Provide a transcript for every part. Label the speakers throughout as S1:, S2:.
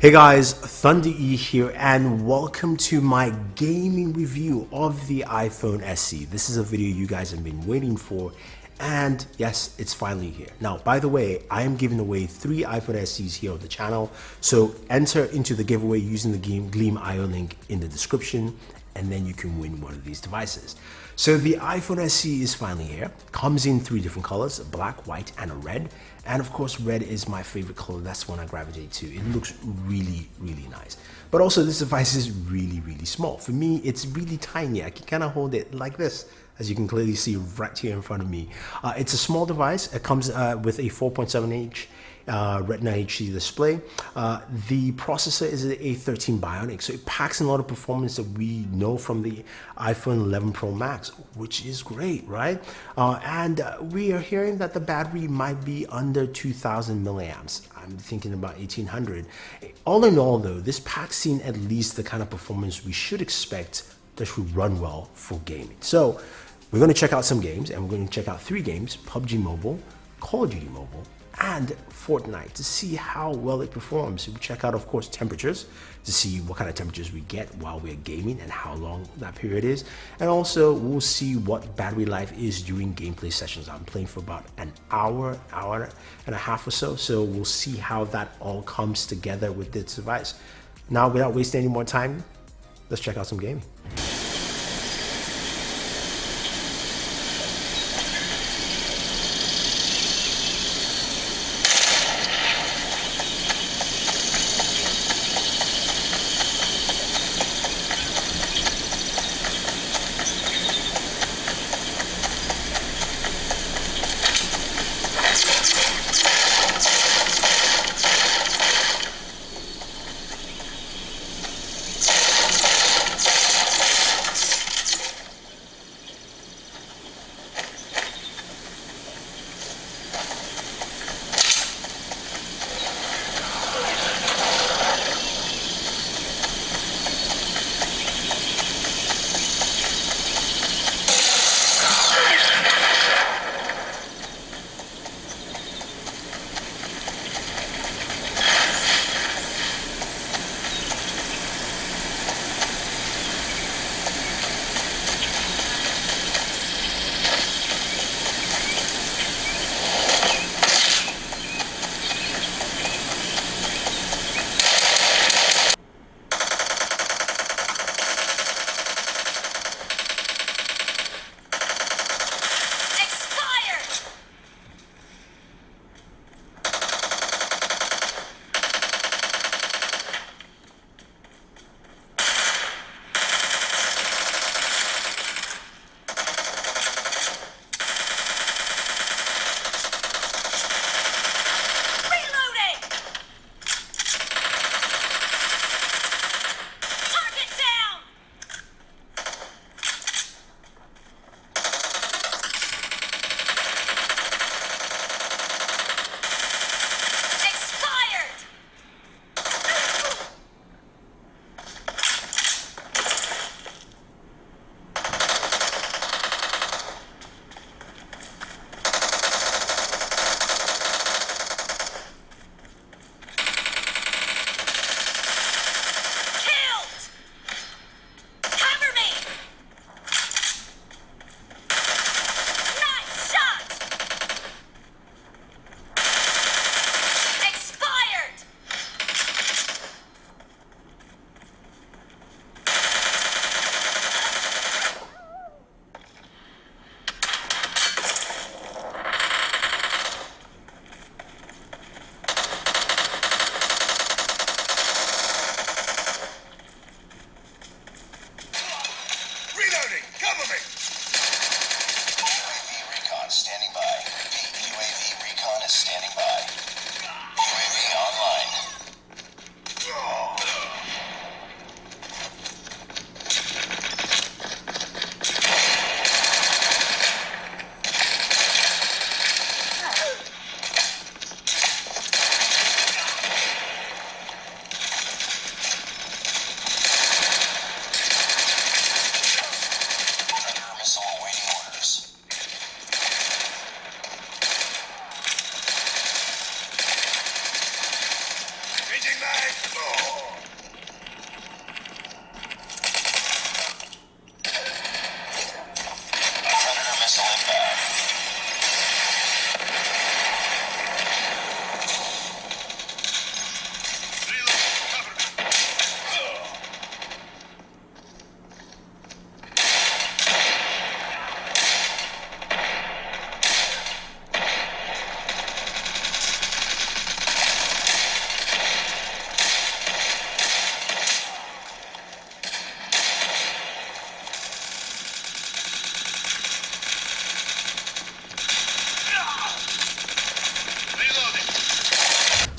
S1: Hey guys, Thunder E here and welcome to my gaming review of the iPhone SE. This is a video you guys have been waiting for and yes, it's finally here. Now, by the way, I am giving away three iPhone SEs here on the channel. So enter into the giveaway using the Gleam IO link in the description and then you can win one of these devices. So the iPhone SE is finally here. Comes in three different colors, black, white, and a red. And of course, red is my favorite color. That's one I gravitate to. It looks really, really nice. But also this device is really, really small. For me, it's really tiny. I can kind of hold it like this as you can clearly see right here in front of me. Uh, it's a small device. It comes uh, with a 4.7 inch uh, Retina HD display. Uh, the processor is an A13 Bionic, so it packs in a lot of performance that we know from the iPhone 11 Pro Max, which is great, right? Uh, and uh, we are hearing that the battery might be under 2,000 milliamps. I'm thinking about 1800. All in all, though, this packs in at least the kind of performance we should expect that should run well for gaming. So we're going to check out some games, and we're going to check out three games, PUBG Mobile, Call of Duty Mobile, and Fortnite to see how well it performs. We check out, of course, temperatures to see what kind of temperatures we get while we're gaming and how long that period is. And also, we'll see what battery life is during gameplay sessions. I'm playing for about an hour, hour and a half or so. So we'll see how that all comes together with this device. Now, without wasting any more time, let's check out some gaming.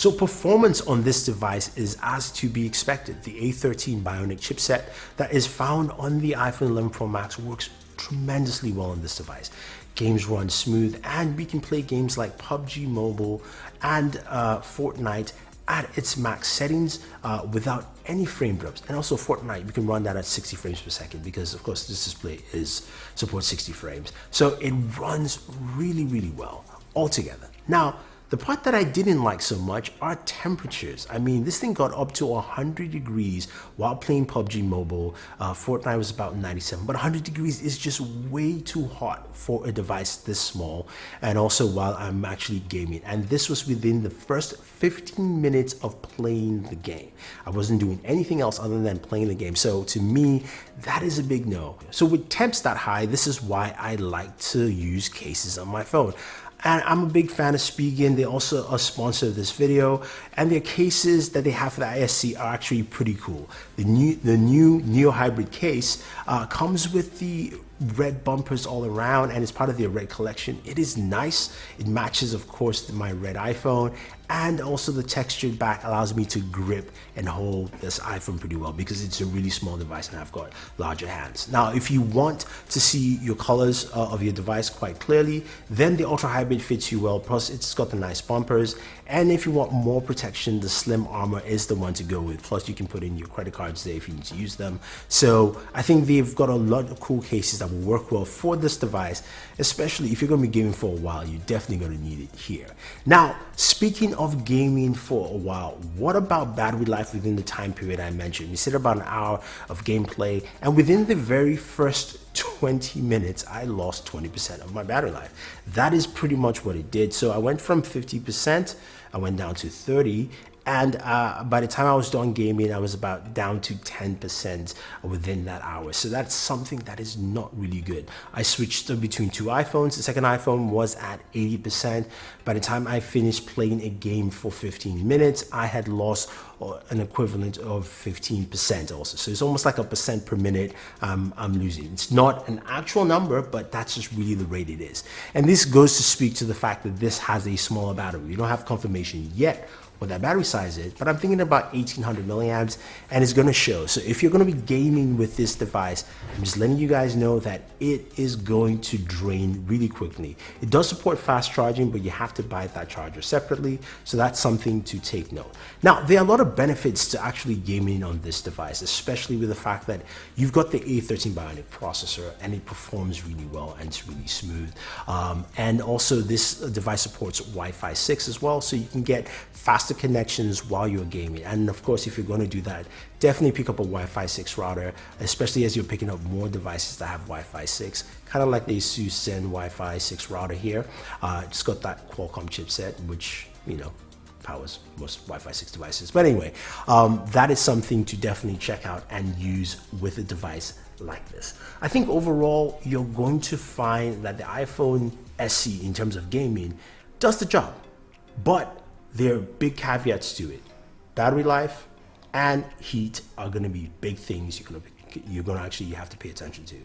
S1: So performance on this device is as to be expected. The A13 Bionic chipset that is found on the iPhone 11 Pro Max works tremendously well on this device. Games run smooth and we can play games like PUBG Mobile and uh, Fortnite at its max settings uh, without any frame drops. And also Fortnite, you can run that at 60 frames per second because of course this display is supports 60 frames. So it runs really, really well altogether. Now, the part that I didn't like so much are temperatures. I mean, this thing got up to 100 degrees while playing PUBG Mobile. Uh, Fortnite was about 97, but 100 degrees is just way too hot for a device this small. And also while I'm actually gaming. And this was within the first 15 minutes of playing the game. I wasn't doing anything else other than playing the game. So to me, that is a big no. So with temps that high, this is why I like to use cases on my phone. And I'm a big fan of Spigen. They also are sponsor of this video. And their cases that they have for the ISC are actually pretty cool. The new, the new Neo Hybrid case uh, comes with the red bumpers all around and it's part of their red collection. It is nice. It matches, of course, my red iPhone and also the textured back allows me to grip and hold this iPhone pretty well because it's a really small device and I've got larger hands. Now, if you want to see your colors uh, of your device quite clearly, then the Ultra Hybrid fits you well. Plus, it's got the nice bumpers. And if you want more protection, the Slim Armor is the one to go with. Plus, you can put in your credit cards there if you need to use them. So I think they've got a lot of cool cases that will work well for this device, especially if you're going to be gaming for a while, you're definitely going to need it here. Now, speaking of gaming for a while, what about battery life within the time period I mentioned? We said about an hour of gameplay, and within the very first 20 minutes, I lost 20% of my battery life. That is pretty much what it did. So I went from 50%, I went down to 30, and uh, by the time I was done gaming, I was about down to 10% within that hour. So that's something that is not really good. I switched between two iPhones. The second iPhone was at 80%. By the time I finished playing a game for 15 minutes, I had lost uh, an equivalent of 15% also. So it's almost like a percent per minute um, I'm losing. It's not an actual number, but that's just really the rate it is. And this goes to speak to the fact that this has a smaller battery. We don't have confirmation yet what that battery size is, but I'm thinking about 1800 milliamps and it's gonna show. So if you're gonna be gaming with this device, I'm just letting you guys know that it is going to drain really quickly. It does support fast charging, but you have to buy that charger separately. So that's something to take note. Now, there are a lot of benefits to actually gaming on this device, especially with the fact that you've got the A13 Bionic processor and it performs really well and it's really smooth. Um, and also this device supports Wi-Fi 6 as well, so you can get faster connections while you're gaming. And of course, if you're going to do that, definitely pick up a Wi-Fi 6 router, especially as you're picking up more devices that have Wi-Fi 6, kind of like the ASUS Zen Wi-Fi 6 router here. Uh, it's got that Qualcomm chipset, which, you know, powers most Wi-Fi 6 devices. But anyway, um, that is something to definitely check out and use with a device like this. I think overall, you're going to find that the iPhone SE in terms of gaming does the job. But there are big caveats to it. Battery life and heat are going to be big things you're going to you're going to actually have to pay attention to.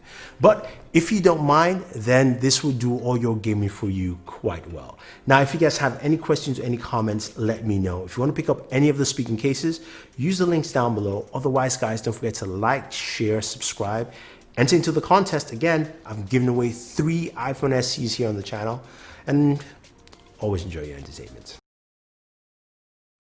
S1: But if you don't mind, then this will do all your gaming for you quite well. Now, if you guys have any questions or any comments, let me know. If you want to pick up any of the Spigen cases, use the links down below. Otherwise, guys, don't forget to like, share, subscribe. Enter into the contest. Again, I'm giving away three iPhone SEs here on the channel. And always enjoy your entertainment.